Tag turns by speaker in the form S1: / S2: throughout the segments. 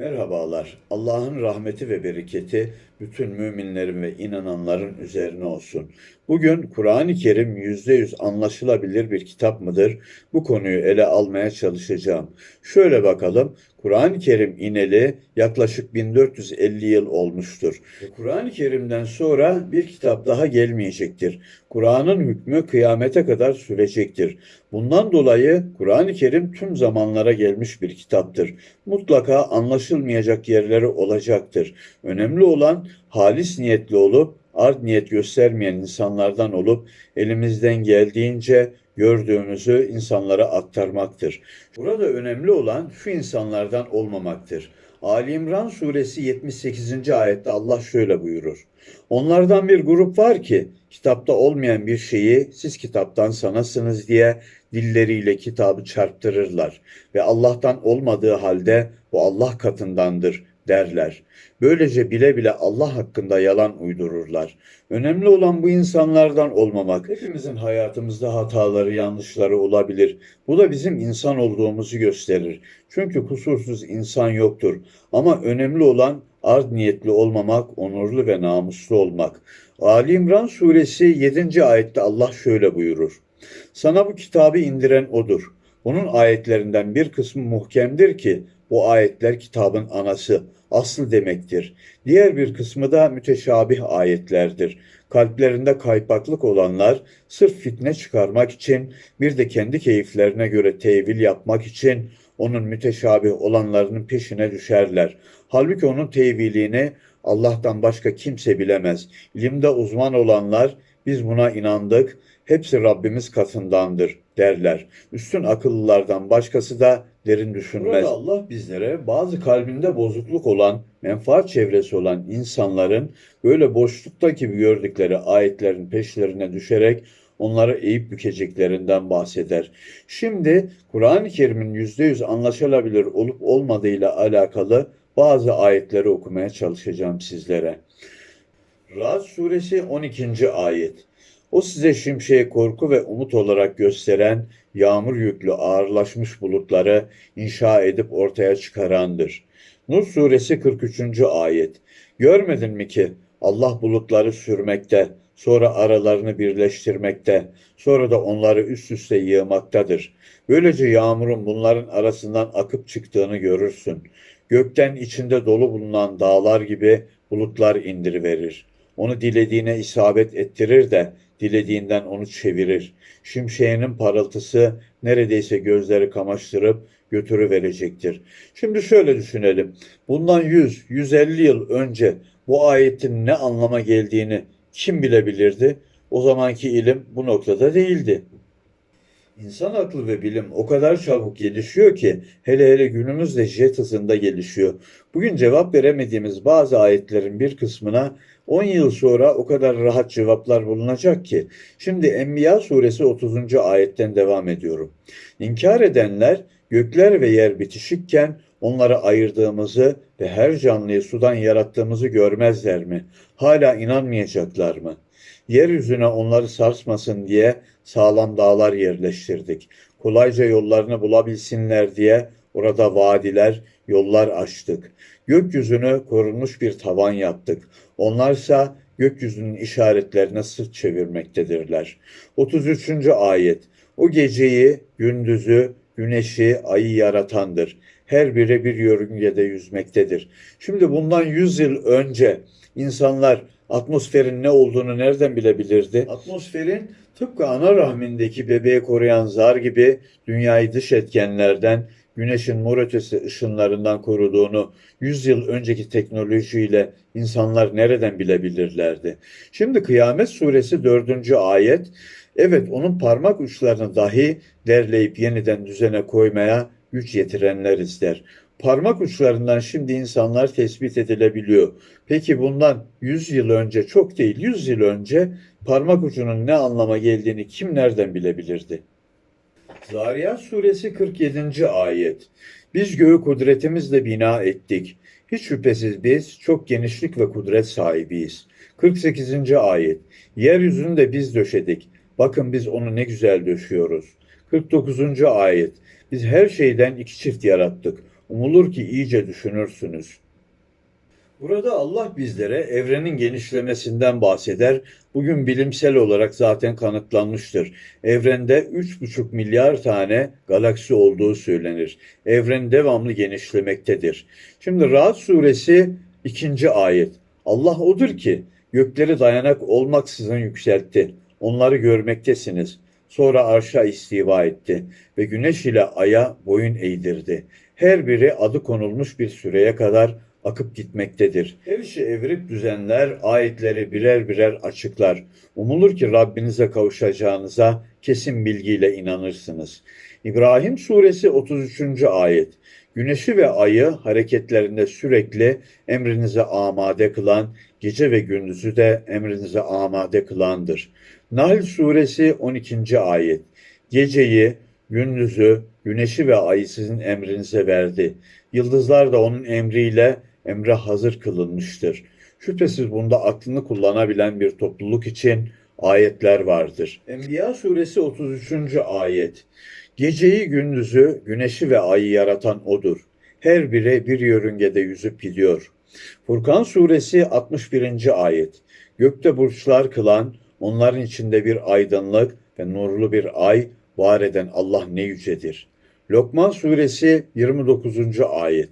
S1: Merhabalar. Allah'ın rahmeti ve bereketi bütün müminlerin ve inananların üzerine olsun. Bugün Kur'an-ı Kerim %100 anlaşılabilir bir kitap mıdır? Bu konuyu ele almaya çalışacağım. Şöyle bakalım. Kur'an-ı Kerim ineli yaklaşık 1450 yıl olmuştur. Kur'an-ı Kerim'den sonra bir kitap daha gelmeyecektir. Kur'an'ın hükmü kıyamete kadar sürecektir. Bundan dolayı Kur'an-ı Kerim tüm zamanlara gelmiş bir kitaptır. Mutlaka anlaşılmayacak yerleri olacaktır. Önemli olan halis niyetli olup art niyet göstermeyen insanlardan olup elimizden geldiğince gördüğümüzü insanlara aktarmaktır. Burada önemli olan şu insanlardan olmamaktır. Ali İmran suresi 78. ayette Allah şöyle buyurur. Onlardan bir grup var ki kitapta olmayan bir şeyi siz kitaptan sanasınız diye dilleriyle kitabı çarptırırlar ve Allah'tan olmadığı halde bu Allah katındandır derler. Böylece bile bile Allah hakkında yalan uydururlar. Önemli olan bu insanlardan olmamak. Hepimizin hayatımızda hataları, yanlışları olabilir. Bu da bizim insan olduğumuzu gösterir. Çünkü kusursuz insan yoktur. Ama önemli olan art niyetli olmamak, onurlu ve namuslu olmak. Ali İmran suresi 7. ayette Allah şöyle buyurur. Sana bu kitabı indiren odur. Bunun ayetlerinden bir kısmı muhkemdir ki bu ayetler kitabın anası, aslı demektir. Diğer bir kısmı da müteşabih ayetlerdir. Kalplerinde kaypaklık olanlar sırf fitne çıkarmak için bir de kendi keyiflerine göre tevil yapmak için onun müteşabih olanlarının peşine düşerler. Halbuki onun tevilini Allah'tan başka kimse bilemez. İlimde uzman olanlar biz buna inandık, hepsi Rabbimiz katındandır derler. Üstün akıllılardan başkası da derin düşünmez. Burada Allah bizlere bazı kalbinde bozukluk olan, menfaat çevresi olan insanların böyle boşlukta gibi gördükleri ayetlerin peşlerine düşerek onları eğip bükeceklerinden bahseder. Şimdi Kur'an-ı Kerim'in %100 anlaşılabilir olup olmadığıyla alakalı bazı ayetleri okumaya çalışacağım sizlere. Ra'd suresi 12. ayet. O size şimşeği korku ve umut olarak gösteren yağmur yüklü ağırlaşmış bulutları inşa edip ortaya çıkarandır. Nur suresi 43. ayet. Görmedin mi ki Allah bulutları sürmekte, sonra aralarını birleştirmekte, sonra da onları üst üste yığmaktadır. Böylece yağmurun bunların arasından akıp çıktığını görürsün. Gökten içinde dolu bulunan dağlar gibi bulutlar indiriverir. Onu dilediğine isabet ettirir de dilediğinden onu çevirir. Şimşeğinin parıltısı neredeyse gözleri kamaştırıp götürüverecektir. Şimdi şöyle düşünelim. Bundan 100-150 yıl önce bu ayetin ne anlama geldiğini kim bilebilirdi? O zamanki ilim bu noktada değildi. İnsan aklı ve bilim o kadar çabuk gelişiyor ki hele hele günümüzde jet hızında gelişiyor. Bugün cevap veremediğimiz bazı ayetlerin bir kısmına 10 yıl sonra o kadar rahat cevaplar bulunacak ki. Şimdi Enbiya suresi 30. ayetten devam ediyorum. İnkar edenler gökler ve yer bitişikken onları ayırdığımızı ve her canlıyı sudan yarattığımızı görmezler mi? Hala inanmayacaklar mı? Yeryüzüne onları sarsmasın diye sağlam dağlar yerleştirdik. Kolayca yollarını bulabilsinler diye orada vadiler, yollar açtık. Gökyüzünü korunmuş bir tavan yaptık. Onlarsa gökyüzünün işaretlerine sırt çevirmektedirler. 33. ayet. O geceyi, gündüzü, güneşi, ayı yaratandır. Her biri bir yörüngede yüzmektedir. Şimdi bundan 100 yıl önce insanlar atmosferin ne olduğunu nereden bilebilirdi? Atmosferin tıpkı ana rahmindeki bebeği koruyan zar gibi dünyayı dış etkenlerden, güneşin mor ötesi ışınlarından koruduğunu 100 yıl önceki teknolojiyle insanlar nereden bilebilirlerdi? Şimdi Kıyamet Suresi 4. ayet, evet onun parmak uçlarını dahi derleyip yeniden düzene koymaya güç yetirenler ister. Parmak uçlarından şimdi insanlar tespit edilebiliyor. Peki bundan 100 yıl önce, çok değil 100 yıl önce parmak ucunun ne anlama geldiğini kim nereden bilebilirdi? Zariyat suresi 47. ayet. Biz göğü kudretimizle bina ettik. Hiç şüphesiz biz çok genişlik ve kudret sahibiyiz. 48. ayet. Yeryüzünü de biz döşedik. Bakın biz onu ne güzel döşüyoruz. 49. ayet. Biz her şeyden iki çift yarattık. Umulur ki iyice düşünürsünüz. Burada Allah bizlere evrenin genişlemesinden bahseder. Bugün bilimsel olarak zaten kanıtlanmıştır. Evrende 3,5 milyar tane galaksi olduğu söylenir. Evren devamlı genişlemektedir. Şimdi Ra'd suresi 2. ayet. Allah odur ki gökleri dayanak olmaksızın yükseltti. Onları görmektesiniz. Sonra arşa istiva etti ve güneş ile aya boyun eğdirdi. Her biri adı konulmuş bir süreye kadar akıp gitmektedir. Her işi evirip düzenler, ayetleri birer birer açıklar. Umulur ki Rabbinize kavuşacağınıza kesin bilgiyle inanırsınız. İbrahim suresi 33. ayet. Güneşi ve ayı hareketlerinde sürekli emrinize amade kılan, gece ve gündüzü de emrinize amade kılandır. Nahl suresi 12. ayet. Geceyi, gündüzü, güneşi ve ayı sizin emrinize verdi. Yıldızlar da onun emriyle emre hazır kılınmıştır. Şüphesiz bunda aklını kullanabilen bir topluluk için ayetler vardır. Enbiya suresi 33. ayet. Geceyi gündüzü, güneşi ve ayı yaratan odur. Her biri bir yörüngede yüzüp gidiyor. Furkan suresi 61. ayet. Gökte burçlar kılan, onların içinde bir aydınlık ve nurlu bir ay var eden Allah ne yücedir. Lokman suresi 29. ayet.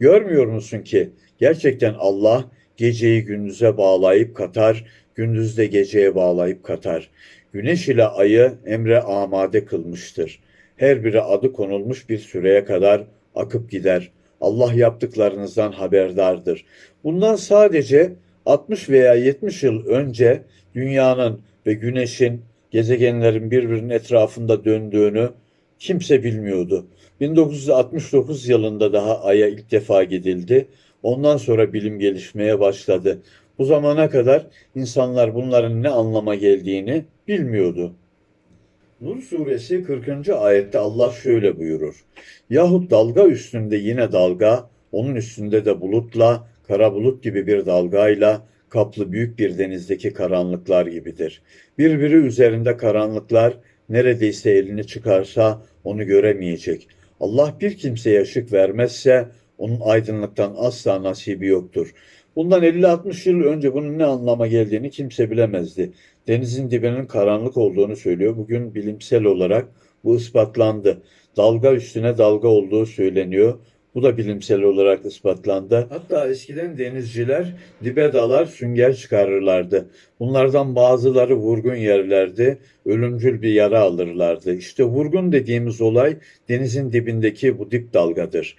S1: Görmüyor musun ki gerçekten Allah geceyi gündüze bağlayıp katar, gündüz de geceye bağlayıp katar. Güneş ile ayı emre amade kılmıştır. Her biri adı konulmuş bir süreye kadar akıp gider. Allah yaptıklarınızdan haberdardır. Bundan sadece 60 veya 70 yıl önce dünyanın ve güneşin, gezegenlerin birbirinin etrafında döndüğünü kimse bilmiyordu. 1969 yılında daha Ay'a ilk defa gidildi. Ondan sonra bilim gelişmeye başladı. Bu zamana kadar insanlar bunların ne anlama geldiğini bilmiyordu. Nur suresi 40. ayette Allah şöyle buyurur. Yahut dalga üstünde yine dalga, onun üstünde de bulutla, kara bulut gibi bir dalgayla kaplı büyük bir denizdeki karanlıklar gibidir. Birbiri üzerinde karanlıklar neredeyse elini çıkarsa onu göremeyecek. Allah bir kimseye ışık vermezse onun aydınlıktan asla nasibi yoktur. Bundan 50-60 yıl önce bunun ne anlama geldiğini kimse bilemezdi. Denizin dibinin karanlık olduğunu söylüyor. Bugün bilimsel olarak bu ispatlandı. Dalga üstüne dalga olduğu söyleniyor. Bu da bilimsel olarak ispatlandı. Hatta eskiden denizciler dibe dalar sünger çıkarırlardı. Bunlardan bazıları vurgun yerlerdi, ölümcül bir yara alırlardı. İşte vurgun dediğimiz olay denizin dibindeki bu dip dalgadır.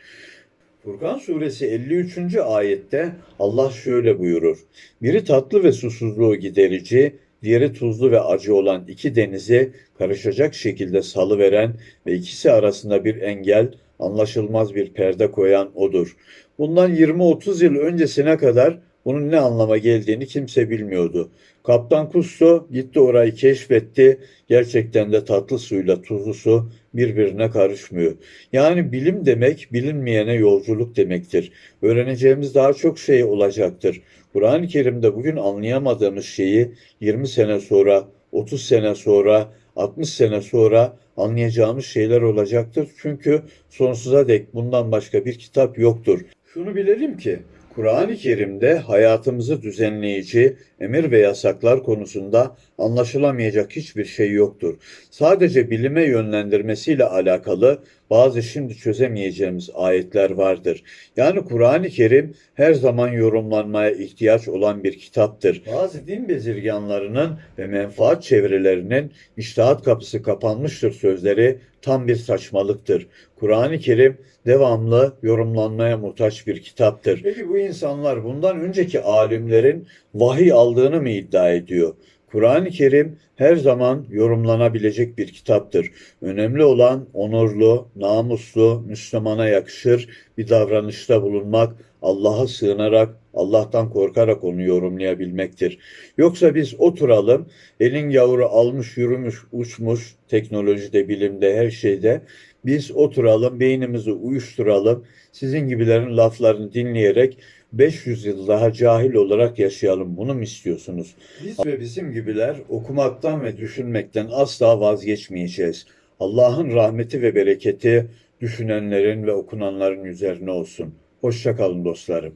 S1: Furkan suresi 53. ayette Allah şöyle buyurur. Biri tatlı ve susuzluğu giderici, diğeri tuzlu ve acı olan iki denizi karışacak şekilde salıveren ve ikisi arasında bir engel, anlaşılmaz bir perde koyan odur. Bundan 20-30 yıl öncesine kadar bunun ne anlama geldiğini kimse bilmiyordu. Kaptan Kusto gitti orayı keşfetti. Gerçekten de tatlı suyla tuzlu su birbirine karışmıyor. Yani bilim demek bilinmeyene yolculuk demektir. Öğreneceğimiz daha çok şey olacaktır. Kur'an-ı Kerim'de bugün anlayamadığımız şeyi 20 sene sonra, 30 sene sonra, 60 sene sonra anlayacağımız şeyler olacaktır. Çünkü sonsuza dek bundan başka bir kitap yoktur. Şunu bilelim ki Kur'an-ı Kerim'de hayatımızı düzenleyici emir ve yasaklar konusunda anlaşılamayacak hiçbir şey yoktur. Sadece bilime yönlendirmesiyle alakalı bazı şimdi çözemeyeceğimiz ayetler vardır. Yani Kur'an-ı Kerim her zaman yorumlanmaya ihtiyaç olan bir kitaptır. Bazı din bezirganlarının ve menfaat çevrelerinin iştahat kapısı kapanmıştır sözleri tam bir saçmalıktır. Kur'an-ı Kerim devamlı yorumlanmaya muhtaç bir kitaptır. Peki bu insanlar bundan önceki alimlerin vahiy aldığını mı iddia ediyor? Kur'an-ı Kerim her zaman yorumlanabilecek bir kitaptır. Önemli olan onurlu, namuslu, Müslümana yakışır bir davranışta bulunmak, Allah'a sığınarak, Allah'tan korkarak onu yorumlayabilmektir. Yoksa biz oturalım, elin yavru almış, yürümüş, uçmuş, teknolojide, bilimde, her şeyde, biz oturalım, beynimizi uyuşturalım, sizin gibilerin laflarını dinleyerek 500 yıl daha cahil olarak yaşayalım. Bunu mu istiyorsunuz? Biz ve bizim gibiler okumaktan ve düşünmekten asla vazgeçmeyeceğiz. Allah'ın rahmeti ve bereketi düşünenlerin ve okunanların üzerine olsun. Hoşça kalın dostlarım.